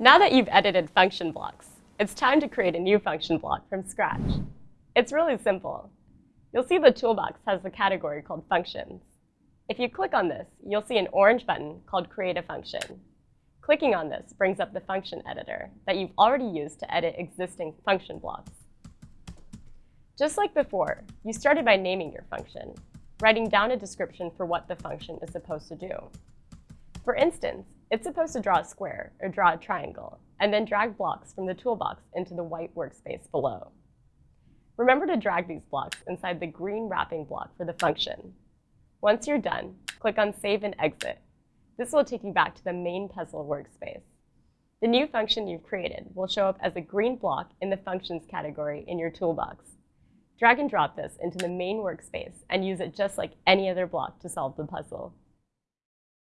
Now that you've edited function blocks, it's time to create a new function block from scratch. It's really simple. You'll see the toolbox has a category called Functions. If you click on this, you'll see an orange button called Create a Function. Clicking on this brings up the function editor that you've already used to edit existing function blocks. Just like before, you started by naming your function, writing down a description for what the function is supposed to do. For instance, it's supposed to draw a square or draw a triangle, and then drag blocks from the toolbox into the white workspace below. Remember to drag these blocks inside the green wrapping block for the function. Once you're done, click on Save and Exit. This will take you back to the main puzzle workspace. The new function you've created will show up as a green block in the Functions category in your toolbox. Drag and drop this into the main workspace and use it just like any other block to solve the puzzle.